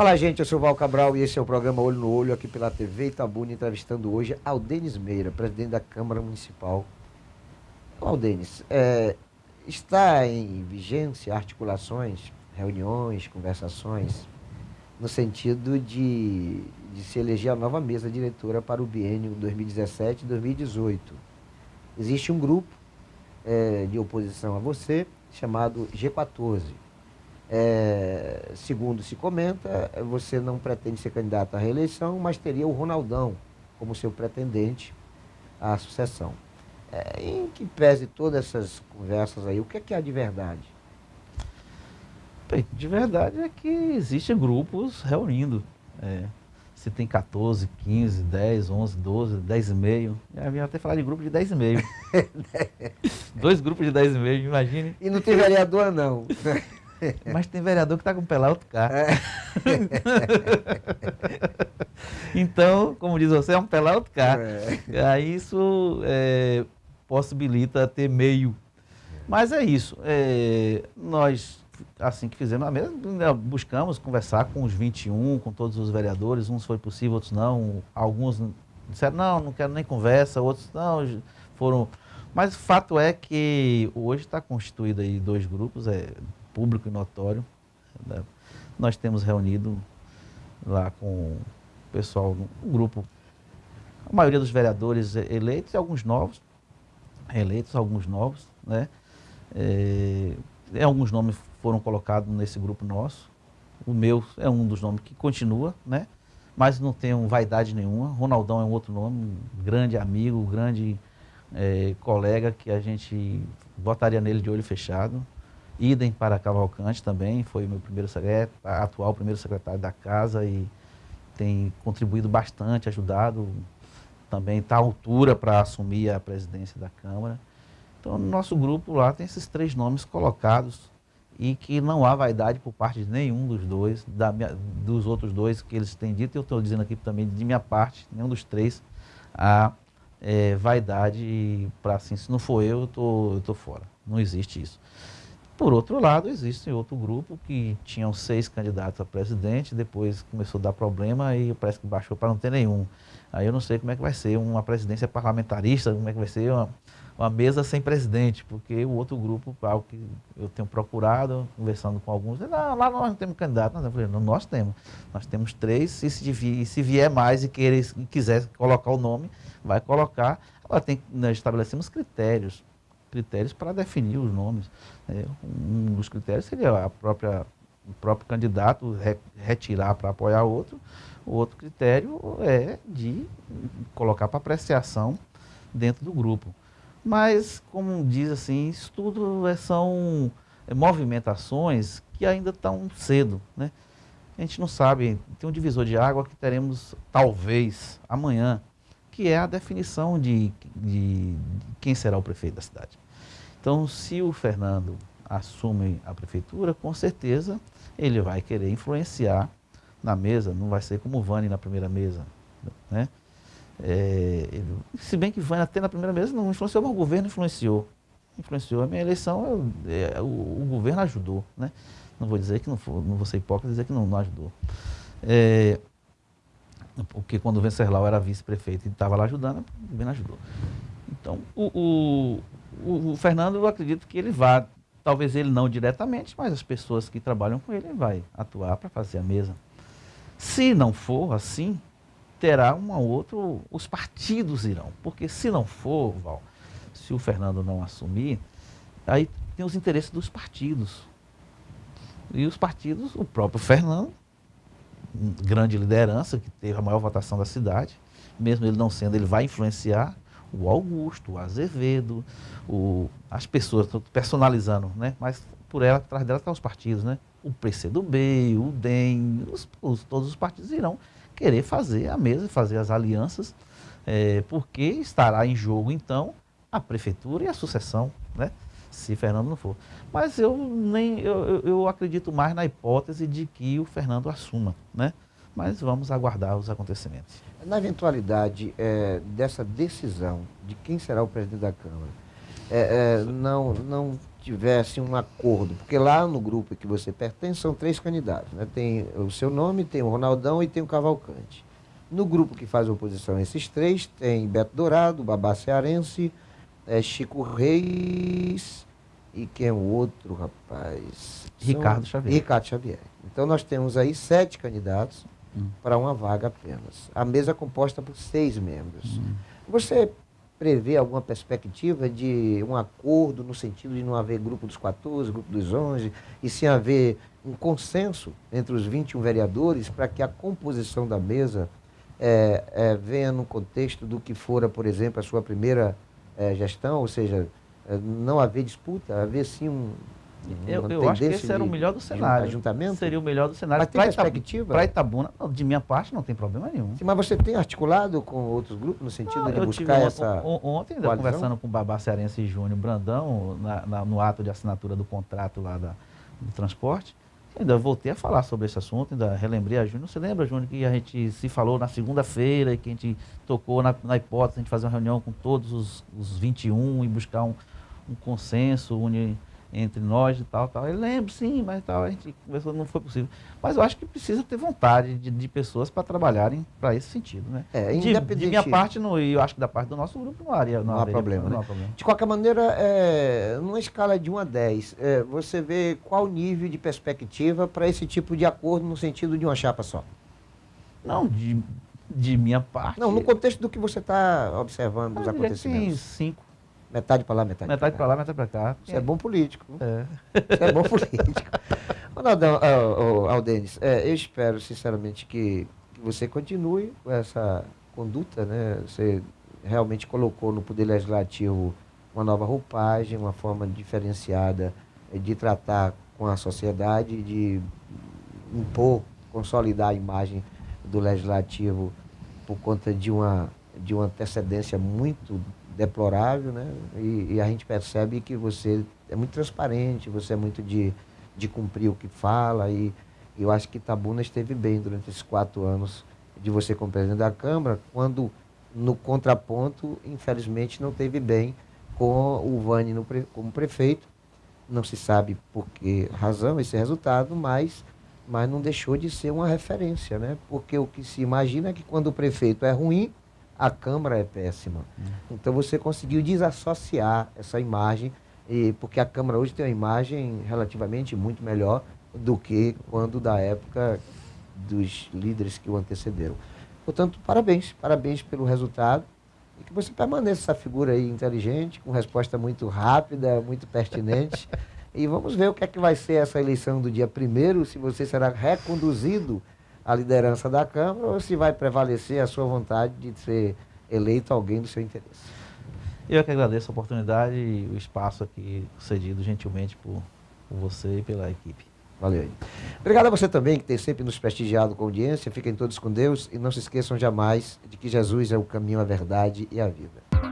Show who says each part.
Speaker 1: Olá, gente, eu sou o Val Cabral e esse é o programa Olho no Olho aqui pela TV Itabuna, entrevistando hoje Aldenis Meira, presidente da Câmara Municipal. Aldenis, é, está em vigência articulações, reuniões, conversações, no sentido de, de se eleger a nova mesa diretora para o biênio 2017-2018. Existe um grupo é, de oposição a você, chamado G14 é, segundo se comenta, você não pretende ser candidato à reeleição, mas teria o Ronaldão como seu pretendente à sucessão. É, em que pese todas essas conversas aí, o que é que há de verdade?
Speaker 2: Bem, de verdade é que existem grupos reunindo. É, se tem 14, 15, 10, 11, 12, 10 e meio. Já vinha até falar de grupo de 10 e meio. Dois grupos de 10 e meio, imagine.
Speaker 1: E não tem vereador, não.
Speaker 2: Mas tem vereador que está com o pé outro cá. É. então, como diz você, é um pé outro cá. É. Aí isso é, possibilita ter meio. Mas é isso. É, nós, assim que fizemos a mesa, né, buscamos conversar com os 21, com todos os vereadores. Uns foi possível, outros não. Alguns disseram, não, não quero nem conversa. Outros, não, foram... Mas o fato é que hoje está constituído aí dois grupos, é, público e notório. Né? Nós temos reunido lá com o pessoal, um grupo, a maioria dos vereadores eleitos e alguns novos, eleitos, alguns novos, né? É, alguns nomes foram colocados nesse grupo nosso. O meu é um dos nomes que continua, né? Mas não tenho vaidade nenhuma. Ronaldão é um outro nome, um grande amigo, um grande é, colega que a gente votaria nele de olho fechado. Idem para Cavalcante também, foi meu primeiro secretário, atual primeiro secretário da casa e tem contribuído bastante, ajudado, também está à altura para assumir a presidência da Câmara. Então, no nosso grupo lá tem esses três nomes colocados e que não há vaidade por parte de nenhum dos dois, minha, dos outros dois que eles têm dito, eu estou dizendo aqui também de minha parte, nenhum dos três há é, vaidade para assim, se não for eu, eu tô, estou tô fora. Não existe isso. Por outro lado, existe outro grupo que tinham seis candidatos a presidente, depois começou a dar problema e parece que baixou para não ter nenhum. Aí eu não sei como é que vai ser uma presidência parlamentarista, como é que vai ser uma, uma mesa sem presidente, porque o outro grupo, algo que eu tenho procurado, conversando com alguns, não, lá nós não temos candidato. Não, eu falei, não, nós temos. Nós temos três, e se, se vier mais e, querer, e quiser colocar o nome, vai colocar. Agora tem, nós estabelecemos critérios critérios para definir os nomes. É, um dos critérios seria a própria, o próprio candidato re, retirar para apoiar outro. O outro critério é de colocar para apreciação dentro do grupo. Mas, como diz assim, isso tudo é, são é, movimentações que ainda estão cedo. Né? A gente não sabe, tem um divisor de água que teremos talvez amanhã, que é a definição de, de, de quem será o prefeito da cidade. Então, se o Fernando assume a prefeitura, com certeza ele vai querer influenciar na mesa, não vai ser como o Vani na primeira mesa. Né? É, se bem que Vani até na primeira mesa não influenciou, mas o governo influenciou. Influenciou a minha eleição, é, o, o, governo ajudou. Né? Não vou dizer que não, não vou ser hipócrita dizer que não, não ajudou. Porque quando o Venceslau era vice-prefeito e estava lá ajudando, o governo ajudou. Então, o, o, o, Fernando, eu acredito que ele vá, talvez ele não diretamente, mas as pessoas que trabalham com ele, vai atuar para fazer a mesa. Se não for assim, terá uma outra, os partidos irão. Porque se não for, Val, se o Fernando não assumir, aí tem os interesses dos partidos. E os partidos, o próprio Fernando, grande liderança, que teve a maior votação da cidade, mesmo ele não sendo, ele vai influenciar o Augusto, o Azevedo, o, as pessoas, estou personalizando, né? mas por ela, atrás dela estão os partidos, né? o PCdoB, o DEM, os, os, todos os partidos irão querer fazer a mesa, fazer as alianças, é, porque estará em jogo, então, a prefeitura e a sucessão, né? Se Fernando não for. Mas eu, nem, eu, eu acredito mais na hipótese de que o Fernando assuma, né? mas vamos aguardar os acontecimentos.
Speaker 1: Na eventualidade é, dessa decisão de quem será o presidente da Câmara, é, é, não, não tivesse um acordo, porque lá no grupo que você pertence são três candidatos, né? Tem o seu nome, tem o Ronaldão e tem o Cavalcante. No grupo que faz oposição a esses três, tem Beto Dourado, Babá Cearense, é, Chico Reis e quem é o outro, rapaz?
Speaker 2: Ricardo Xavier.
Speaker 1: Ricardo Xavier. Então nós temos aí sete candidatos hum. para uma vaga apenas. A mesa é composta por seis membros. Hum. Você prevê alguma perspectiva de um acordo no sentido de não haver grupo dos 14, grupo dos 11, e sim haver um consenso entre os 21 vereadores para que a composição da mesa é, é, venha no contexto do que fora, por exemplo, a sua primeira é, gestão, ou seja, é, não haver disputa, haver sim um,
Speaker 2: eu, eu acho que esse era o melhor do cenário.
Speaker 1: Ajuntamento?
Speaker 2: Seria o melhor do cenário.
Speaker 1: Mas tem perspectiva?
Speaker 2: Para Itabuna, de minha parte, não tem problema nenhum.
Speaker 1: Sim, mas você tem articulado com outros grupos no sentido não, de buscar uma, essa.
Speaker 2: Ontem, ainda conversando com o Babá Cearense Júnior Brandão, na, na, no ato de assinatura do contrato lá da, do transporte, ainda voltei a falar sobre esse assunto, ainda relembrei a Júnior. Você lembra, Júnior, que a gente se falou na segunda-feira e que a gente tocou na, na hipótese de a gente fazer uma reunião com todos os, os 21 e buscar um, um consenso, unir entre nós e tal, tal. Ele lembra, sim, mas tal, a gente conversou, não foi possível. Mas eu acho que precisa ter vontade de, de pessoas para trabalharem para esse sentido, né?
Speaker 1: É,
Speaker 2: de, de, minha parte, e eu acho que da parte do nosso grupo não, haria,
Speaker 1: não,
Speaker 2: não,
Speaker 1: há, problema, não, né? há problema. De qualquer maneira, é, numa escala de 1 a 10, é, você vê qual nível de perspectiva para esse tipo de acordo no sentido de uma chapa só?
Speaker 2: Não, de, de minha parte.
Speaker 1: Não, no contexto do que você está observando dos acontecimentos.
Speaker 2: Sim, cinco.
Speaker 1: Metade para lá, metade,
Speaker 2: metade para lá, metade para cá.
Speaker 1: Isso é, é bom político. É. Isso é bom político. Ronaldão, uh, uh, Aldenis, é, eu espero sinceramente que, que, você continue com essa conduta, né? Você realmente colocou no Poder Legislativo uma nova roupagem, uma forma diferenciada de tratar com a sociedade, de impor, consolidar a imagem do Legislativo por conta de uma, de uma antecedência muito deplorável, né? E, e, a gente percebe que você é muito transparente, você é muito de, de cumprir o que fala e, eu acho que Tabuna esteve bem durante esses quatro anos de você como presidente da Câmara, quando no contraponto, infelizmente, não teve bem com o Vani no, como prefeito. Não se sabe por que razão esse resultado, mas, mas não deixou de ser uma referência, né? Porque o que se imagina é que quando o prefeito é ruim, a Câmara é péssima. Então você conseguiu desassociar essa imagem, e, porque a Câmara hoje tem uma imagem relativamente muito melhor do que quando da época dos líderes que o antecederam. Portanto, parabéns, parabéns pelo resultado e que você permaneça essa figura aí inteligente, com resposta muito rápida, muito pertinente. e vamos ver o que é que vai ser essa eleição do dia primeiro, se você será reconduzido a liderança da Câmara ou se vai prevalecer a sua vontade de ser eleito alguém do seu interesse.
Speaker 2: Eu que agradeço a oportunidade e o espaço aqui cedido gentilmente por, por você e pela equipe.
Speaker 1: Valeu aí. Obrigado a você também que tem sempre nos prestigiado com audiência. Fiquem todos com Deus e não se esqueçam jamais de que Jesus é o caminho, a verdade e a vida.